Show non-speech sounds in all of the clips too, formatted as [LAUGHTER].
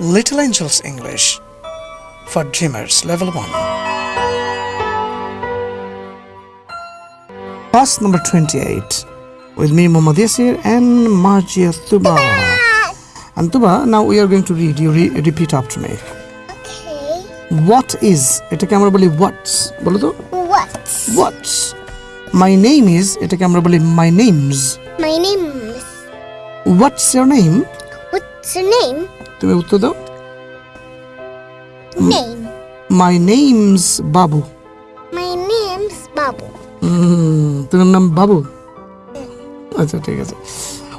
Little Angels English for Dreamers Level 1. Class number 28 with me, Muhammad Yasir and Marjia Tuba. [LAUGHS] And Tuba, now we are going to read. You re- repeat after me. Okay. What is? এটাকে আমরা বলি what's বলো তো What? what's my name is এটাকে আমরা বলি my names My name is. what's your name What's your name? তুমি উত্তর দাও। My name's Babu name's Babu. হুম, তোমার নাম বাবু? আচ্ছা ঠিক আছে।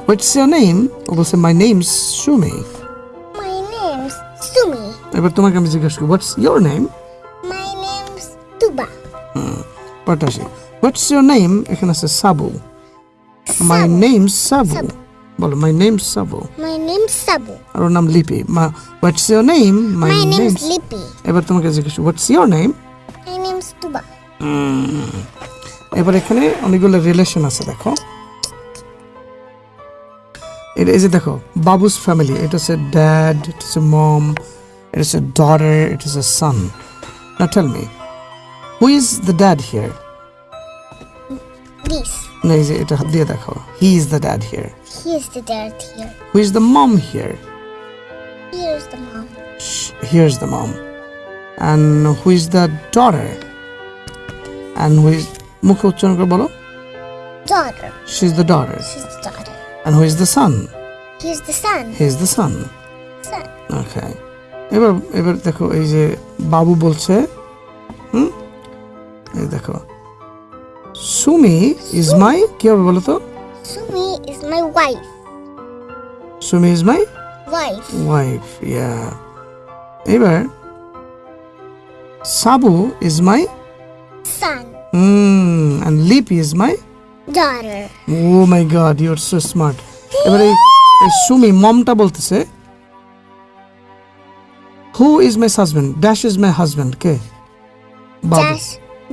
হোয়াটস ইয়োর নেম ও বলছে my name's Sumi My name's Sumi. এবার তোমাকে আমি জিজ্ঞাসা করি what's your name My name's Tuba. পটাশি হোয়াটস নেম এখানে আছে Sabu. My Sabu. Name Sabu. Sabu. বলো my name Sabu My name's Sabu. আর ওর নাম লিপি মা what's your name my My name Lippy. এবার তোমাকে জিজ্ঞাসা what's your name My name's Tuba. এবার এখানে অনেকগুলো রিলেশন আছে দেখো এটা এই যে দেখো বাবুস ফ্যামিলি এটা হচ্ছে ড্যাড ইট হচ্ছে মম ইট হচ্ছে ডটার ইট হচ্ছে সান না tell me who is the dad here This. না এই যে এটা হাত দিয়ে দেখো he is the dad here Here's the dad here. Who is the mom here Here's the mom. Here is the mom and who is the daughter and who is মুখে উচ্চারণ করে বলো Daughter. She is the daughter She's the daughter. And who is the sun Here's the son. He is the sun Son. ওকে এবার এবার দেখো এই যে বাবু বলছে হুম এই দেখো সুমি ইজ মাই কি হবে বলো তো Sumi is my wife. Sumi is my Wife. Wife ইয়া এবার সাবু is my Son. Hmm and lip is my Daughter. O my god you R so smart এবার এই এই সুমি মমটা বলতেছে who is my husband dash is my husband K Babu Dash.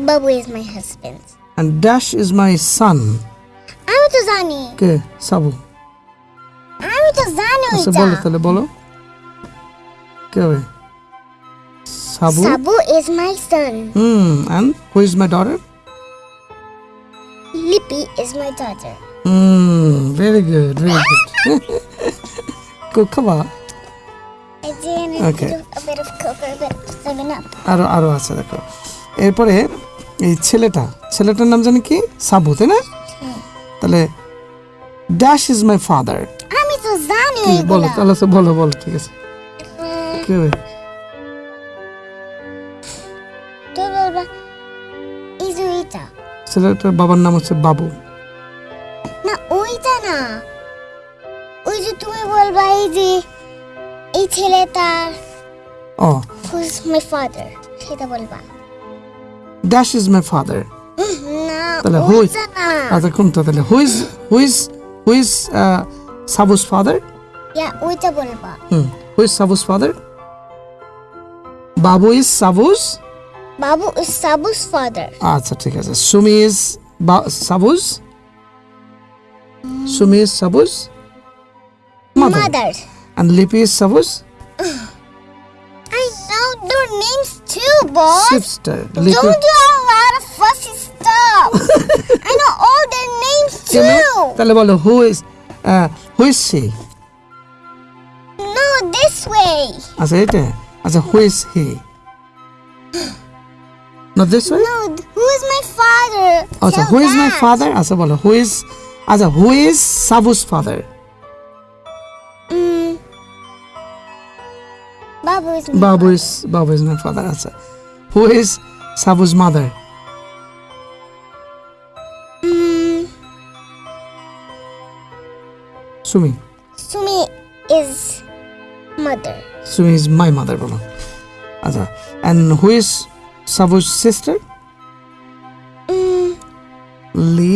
Babu is my husband. and Dash is my son. আমি তো জানি কে সাবু আমি তো জানি আচ্ছা ওইটা বলো তাহলে বলো কে হবে সাবু Sabu is my son. Hmm and who is my daughter Lippy is my daughter. Hmm very good very good কো খাবা I did Okay. a bit of coke or a bit of seven up. আরো আরো আছে দেখো এরপরে এই ছেলেটা ছেলেটার নাম জানি কি? সাবু তাই না? তাহলে ড্যাশ ইজ মাই ফাদার আমি তো জানি বলো তাহলে বলো বলো ঠিক আছে। কি হবে? ছেলেটার বাবার নাম হচ্ছে বাবু। না ওইটা না। ওই যে তুমি বলবা এই যে এই ছেলেটার ও। who's my father সেটা বলবা। ড্যাশ ইজ মাই ফাদার না তাহলে who is- ওইটা না আচ্ছা কোনটা তাহলে who is who is who is সাবুস father ইয়া ওইটা বলবা হুম who is সাবুস father Babu is সাবুস Babu is Sabu's father আচ্ছা ঠিক আছে Sumi is সাবুস Sumi is সাবুস mother mother and লিপি is সাবুস [SIGHS] I know their names too boss sister লিপি Don't do a lot of fussy stuff. [LAUGHS] I know all their names too. তাহলে বলো who is who is C No, this way. আচ্ছা এটা আচ্ছা who is he [GASPS] not this way No, who is my father? আচ্ছা Tell who is my that. Father আচ্ছা বলো who is আচ্ছা who is সাবুস father is my Babu is Babu is my father আচ্ছা who is সাবুস mother Mm. Sumi Sumi is mother. Sumi is my mother বলো আচ্ছা and who is সাবুস sister Mm. Li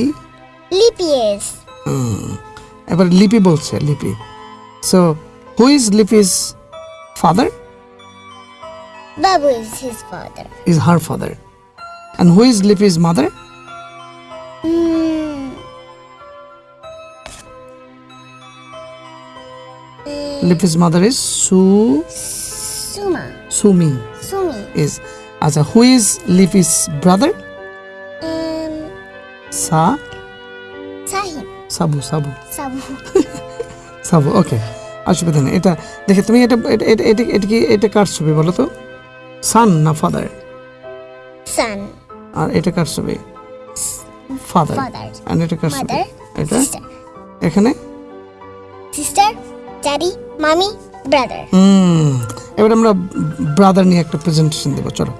Lippy is. এবার লিপি বলছে Lipi so who is Lipi's father Babu is his father. is her father. And who is Lippy's mother? Mm. Liffy's mother is Su Suma. Sumi Sumi. is আচ্ছা who is Liffy's brother Um, Sa Sahib. Sabu Sabu Sabu. [LAUGHS] সাবু ওকে অসুবিধা নেই এটা দেখে তুমি এটা এটা এটা এটা এটা কি এটা কার ছবি বলো তো সান না ফাদার Son. আর এটা কার ছবি ফাদার Father. আর এটা কার ছবি Mother. এটা Sister. এখানে Sister. Daddy. Mommy. Brother. হুম এবার আমরা ব্রাদার নিয়ে একটা প্রেজেন্টেশন দেবো চলো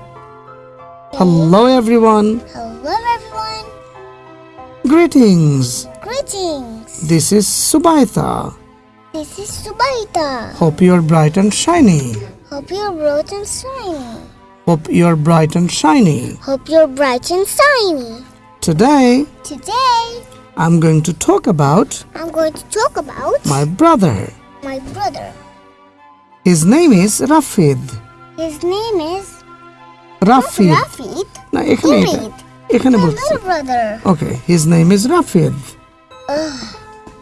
hello everyone Hello, everyone. Greetings Greetings. This is Subaita This is Subaita. Hope you R bright and shiny Hope you're bright and shiny. Hope you R bright and shiny Hope you're bright and shiny. Today Today, I am going to talk about I'm going to talk about my brother my brother. His name is Rafid. His name is Rafid. Rafid. না এখানে এটা Rafid. এখানে My বলছি little brother. Okay his name is Rafid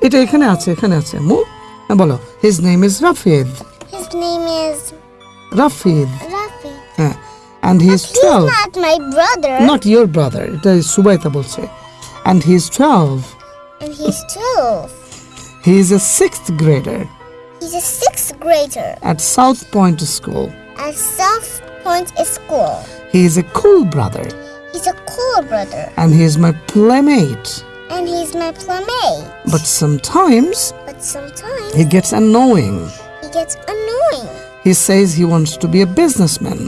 এটা এখানে আছে এখানে আছে মু হ্যাঁ বলো his name is Rafid His name is Rafid Rafid. হ্যাঁ and he is He's twelve not my brother, not your brother এটা সুবাইতা বলছে and he is twelve and he's 12. He is a sixth grader He's a sixth grader at South Point School. at South Point School. He is a cool brother He's a cool brother, and he is my playmate. and he's my playmate. But sometimes But sometimes he gets annoying. he gets annoying. He says he wants to be a businessman.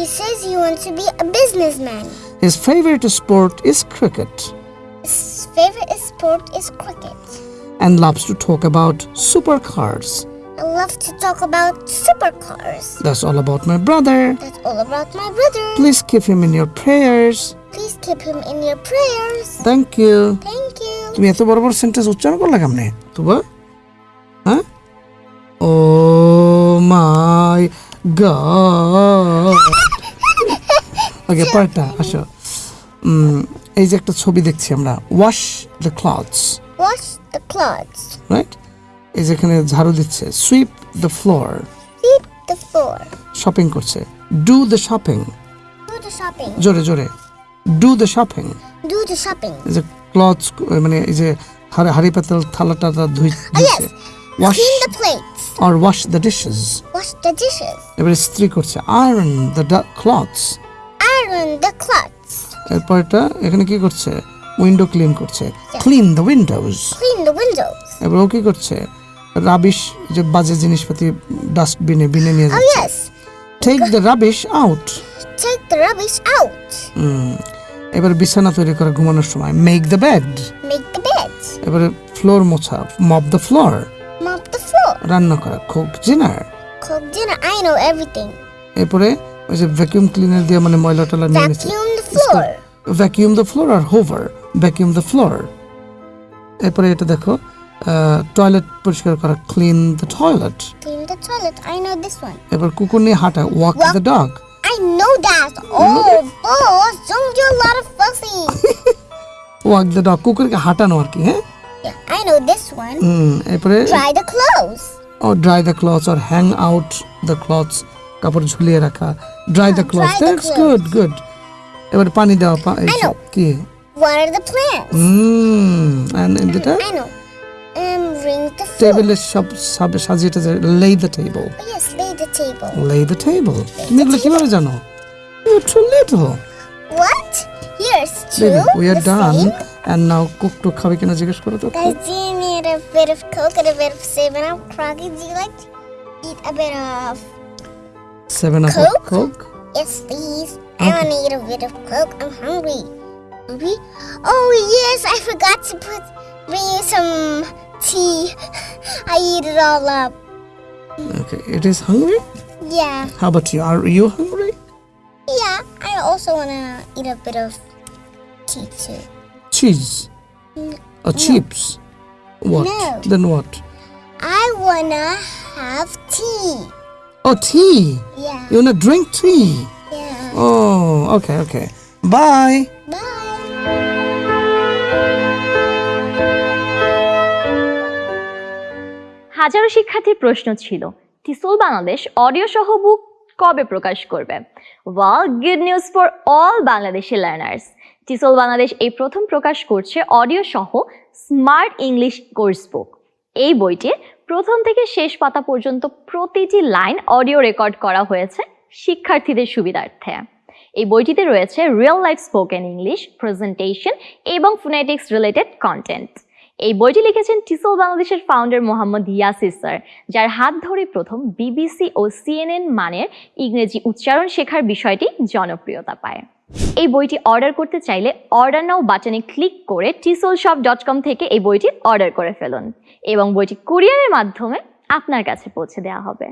He says he wants to be a businessman. His favorite sport is cricket His favorite sport is cricket. and loves to talk about supercars. I love to talk about supercars. That's all about my brother. That's all about my brother. Please keep him in your prayers. Please keep him in your prayers. Thank you. Thank you. তুমি এত বড় বড় sentence উচ্চারণ করলে কেমনে তুবা হ্যাঁ ও মাই god ওকে পরেরটা আসো। এই যে একটা ছবি দেখছি আমরা। Wash the clothes Wash the clothes. Right এই যেখানে ঝাড়ু দিচ্ছে। Sweep the floor Sweep the floor. Shopping করছে। Do the shopping Do the shopping. জোরে জোরে। Do the shopping Do the shopping. এই যে ক্লথস মানে এই যে হাড়ি পাতাল থালা টালা ধুই wash Clean the plates. R wash the dishes Wash the dishes. এবারে স্ত্রী করছে iron the clothes Iron the clothes. এরপরটা এখানে কি করছে উইন্ডো ক্লিন করছে clean the windows Clean the windows. এবার ও কি করছে রাবিশ যে বাজে জিনিসপাতি ডাস্টবিনে বিনে নিয়ে Oh যাচ্ছে yes. Take the rubbish out Take the rubbish out. এবার বিছানা তৈরি করা ঘুমানোর সময় make the bed Make the bed. এবারে ফ্লোর মোছা mop the floor Mop the floor. রান্না করা। খুব জেনার। খুব জেনার আই নো এভরিথিং এরপরে ওই যে ভ্যাকিউম ক্লিনার দিয়ে মানে ময়লা টলা নিয়ে নিচ্ছে ভ্যাকিউম দ্য ফ্লোর আর হোভার ভ্যাকিউম দ্য ফ্লোর এরপরে এটা দেখো টয়লেট পরিষ্কার করা clean the toilet clean the toilet I know this one এবার কুকুর নিয়ে হাঁটা walk the dog I know that oh boss don't do a lot of fussy walk the dog কুকুরকে হাঁটানো আর কি হ্যাঁ? I know this one. হুম, এরপরে Dry the clothes. Oh dry the clothes or hang out the clothes কাপড় ঝুলিয়ে রাখা dry the clothes that's good good এবার পানি I কি Water the plants. Hmm and যেটা I know. Um, ring the floor. টেবিলের সব সব সাজিয়ে lay the table Oh, yes, lay the table. Lay the table তুমি এগুলো কীভাবে জানো you too little What? Here's two. We are the done same. And now cook টুক খাবে কিনা জিজ্ঞেস করো তো Guys, do you need a bit of Coke and a bit of 7 Up Crocky? Do you like to eat a bit of. Seven up Coke? Coke Yes, please. I want to eat a bit of Coke. I'm hungry. Hungry? Oh, yes, I forgot to put. Bring you some tea. I eat it all up. Okay it is hungry Yeah. How about you are you hungry Yeah, I also want to eat a bit of tea too. Cheese or chips what No. then what I want to have tea. oh tea Yeah. you wanna drink tea Yeah. oh okay okay bye Bye. হাজারো শিক্ষার্থীর প্রশ্ন ছিল টিসল Bangladesh audio সহ বুক কবে প্রকাশ করবে well good news for all Bangladeshi learners TESOL Bangladesh এই প্রথম প্রকাশ করছে অডিও সহ স্মার্ট ইংলিশ কোর্স বুক এই বইটির প্রথম থেকে শেষ পাতা পর্যন্ত প্রতিটি লাইন অডিও রেকর্ড করা হয়েছে শিক্ষার্থীদের সুবিধার্থে। এই বইটিতে রয়েছে real life spoken English presentation এবং ফোনেটিক্স রিলেটেড কন্টেন্ট এই বইটি লিখেছেন টিসল বাংলাদেশের ফাউন্ডার মোহাম্মদ ইয়াসির স্যার, যার হাত ধরে প্রথম বিবিসি ও সিএনএন মানের ইংরেজি উচ্চারণ শেখার বিষয়টি জনপ্রিয়তা পায়। এই বইটি অর্ডার করতে চাইলে অর্ডার নাও বাটনে ক্লিক করে টিসল শপ ডট কম থেকে এই বইটি অর্ডার করে ফেলুন এবং বইটি কুরিয়ারের মাধ্যমে আপনার কাছে পৌঁছে দেওয়া হবে।